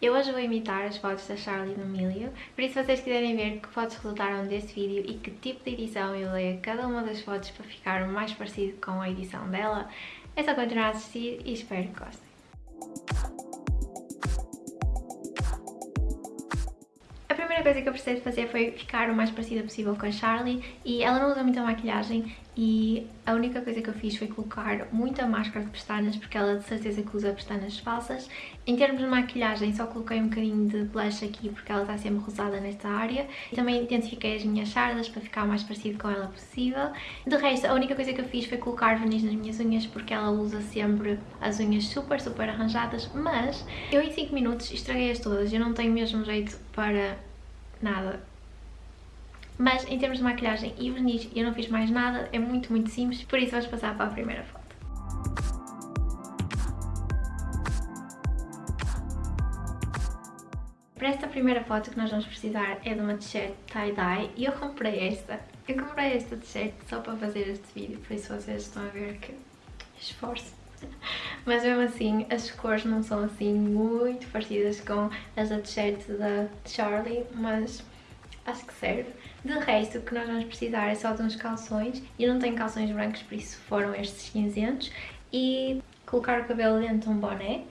Eu hoje vou imitar as fotos da Charlie Milho, por isso se vocês quiserem ver que fotos resultaram deste vídeo e que tipo de edição eu dei a cada uma das fotos para ficar mais parecido com a edição dela, é só continuar a assistir e espero que gostem. Primeira coisa que eu precisei de fazer foi ficar o mais parecida possível com a Charlie e ela não usa muita maquilhagem e a única coisa que eu fiz foi colocar muita máscara de pestanas porque ela de certeza que usa pestanas falsas. Em termos de maquilhagem só coloquei um bocadinho de blush aqui porque ela está sempre rosada nesta área. Também intensifiquei as minhas sardas para ficar o mais parecido com ela possível. De resto, a única coisa que eu fiz foi colocar verniz nas minhas unhas porque ela usa sempre as unhas super, super arranjadas, mas eu em 5 minutos estraguei-as todas, eu não tenho mesmo jeito para nada mas em termos de maquilhagem e verniz eu não fiz mais nada, é muito, muito simples, por isso vamos passar para a primeira foto. Para esta primeira foto que nós vamos precisar é de uma t-shirt tie-dye e eu comprei esta. Eu comprei esta t-shirt só para fazer este vídeo, por isso vocês estão a ver que esforço. Mas mesmo assim, as cores não são assim muito parecidas com as da t-shirt da Charlie, mas acho que serve. De resto, o que nós vamos precisar é só de uns calções. Eu não tenho calções brancos, por isso foram estes cinzentos. E colocar o cabelo dentro de um boné.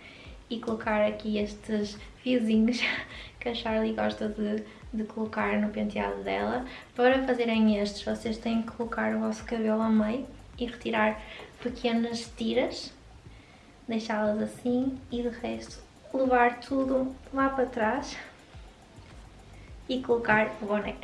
E colocar aqui estes fiozinhos que a Charlie gosta de, de colocar no penteado dela. Para fazerem estes, vocês têm que colocar o vosso cabelo ao meio e retirar pequenas tiras. Deixá-las assim e de resto levar tudo lá para trás e colocar o boné.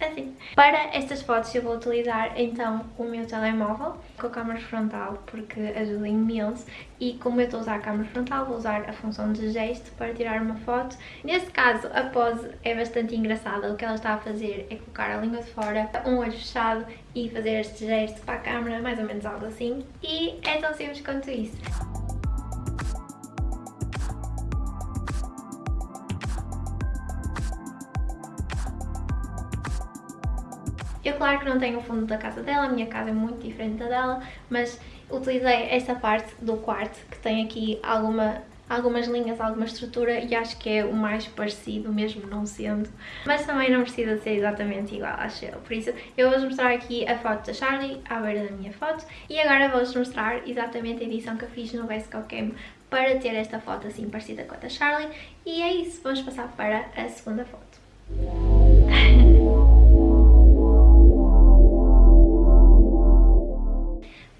Assim. Para estas fotos eu vou utilizar então o meu telemóvel com a câmera frontal porque ajuda imenso e como eu estou a usar a câmera frontal vou usar a função de gesto para tirar uma foto. Neste caso a pose é bastante engraçada, o que ela está a fazer é colocar a língua de fora, um olho fechado e fazer este gesto para a câmera, mais ou menos algo assim e é tão simples quanto isso. Eu claro que não tenho o fundo da casa dela, a minha casa é muito diferente da dela, mas utilizei esta parte do quarto que tem aqui alguma algumas linhas, alguma estrutura e acho que é o mais parecido, mesmo não sendo. Mas também não precisa ser exatamente igual, acho eu. Por isso, eu vou-vos mostrar aqui a foto da Charlie, à beira da minha foto, e agora vou-vos mostrar exatamente a edição que eu fiz no Vesco Cam para ter esta foto assim parecida com a da Charlie. E é isso, vamos passar para a segunda foto.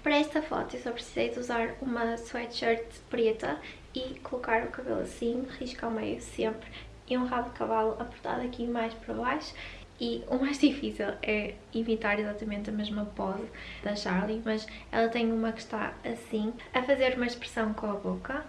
Para esta foto eu só precisei de usar uma sweatshirt preta e colocar o cabelo assim, risco ao meio sempre, e um rabo de cavalo apertado aqui mais para baixo. E o mais difícil é imitar exatamente a mesma pose da Charlie, mas ela tem uma que está assim, a fazer uma expressão com a boca.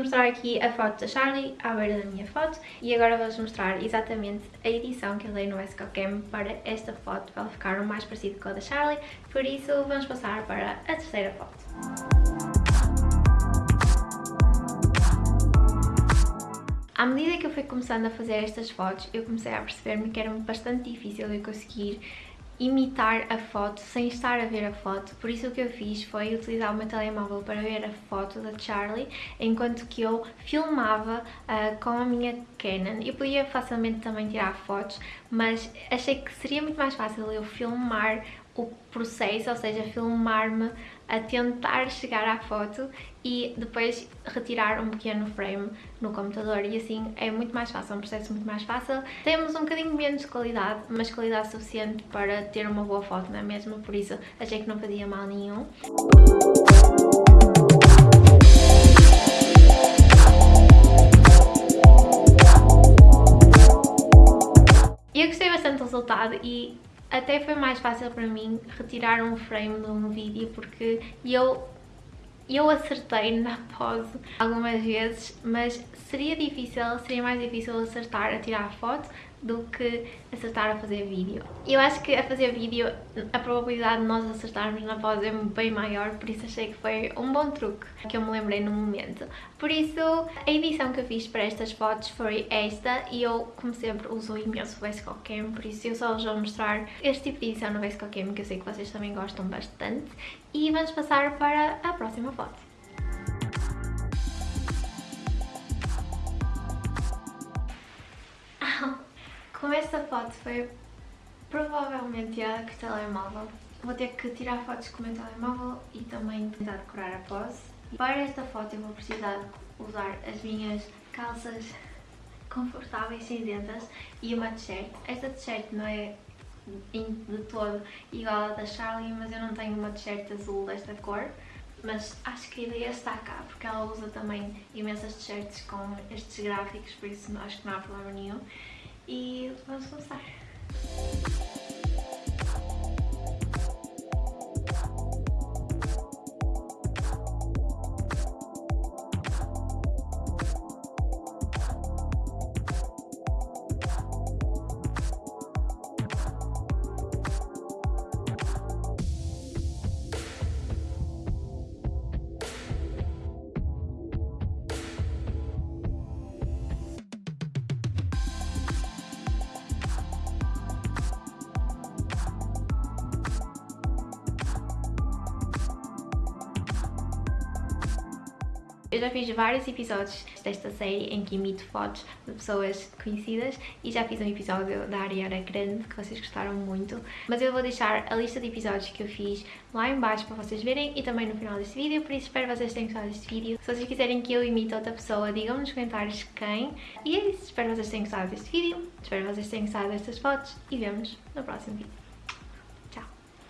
Mostrar aqui a foto da Charlie à beira da minha foto e agora vou-vos mostrar exatamente a edição que eu dei no Escocam para esta foto, para ela ficar o mais parecido com a da Charlie, por isso vamos passar para a terceira foto. À medida que eu fui começando a fazer estas fotos, eu comecei a perceber-me que era bastante difícil eu conseguir imitar a foto sem estar a ver a foto, por isso o que eu fiz foi utilizar o meu telemóvel para ver a foto da Charlie, enquanto que eu filmava uh, com a minha Canon. Eu podia facilmente também tirar fotos, mas achei que seria muito mais fácil eu filmar o processo, ou seja, filmar-me a tentar chegar à foto e depois retirar um pequeno frame no computador e assim é muito mais fácil, é um processo muito mais fácil. Temos um bocadinho menos de qualidade, mas qualidade suficiente para ter uma boa foto, não é mesmo? Por isso achei que não fazia mal nenhum. Eu gostei bastante do resultado e até foi mais fácil para mim retirar um frame de um vídeo porque eu eu acertei na pose algumas vezes, mas seria difícil, seria mais difícil acertar a tirar a foto do que acertar a fazer vídeo. Eu acho que a fazer vídeo a probabilidade de nós acertarmos na voz é bem maior, por isso achei que foi um bom truque que eu me lembrei no momento. Por isso, a edição que eu fiz para estas fotos foi esta e eu, como sempre, uso imenso o VSCO Cam, por isso eu só vos vou mostrar este tipo de edição no VSCO Cam que eu sei que vocês também gostam bastante. E vamos passar para a próxima foto. Como esta foto foi provavelmente tirada com o telemóvel, vou ter que tirar fotos com o meu telemóvel e também tentar decorar a pose. Para esta foto eu vou precisar usar as minhas calças confortáveis cinzentas e uma t-shirt. Esta t-shirt não é de todo igual à da Charlie, mas eu não tenho uma t-shirt azul desta cor. Mas acho que a ideia está cá, porque ela usa também imensas t-shirts com estes gráficos, por isso acho que não há problema nenhum e vamos começar. Eu já fiz vários episódios desta série em que imito fotos de pessoas conhecidas e já fiz um episódio da Ariana Grande que vocês gostaram muito, mas eu vou deixar a lista de episódios que eu fiz lá em baixo para vocês verem e também no final deste vídeo, por isso espero que vocês tenham gostado deste vídeo. Se vocês quiserem que eu imite outra pessoa, digam-me nos comentários quem. E é isso, espero que vocês tenham gostado deste vídeo, espero que vocês tenham gostado destas fotos e vemos no próximo vídeo.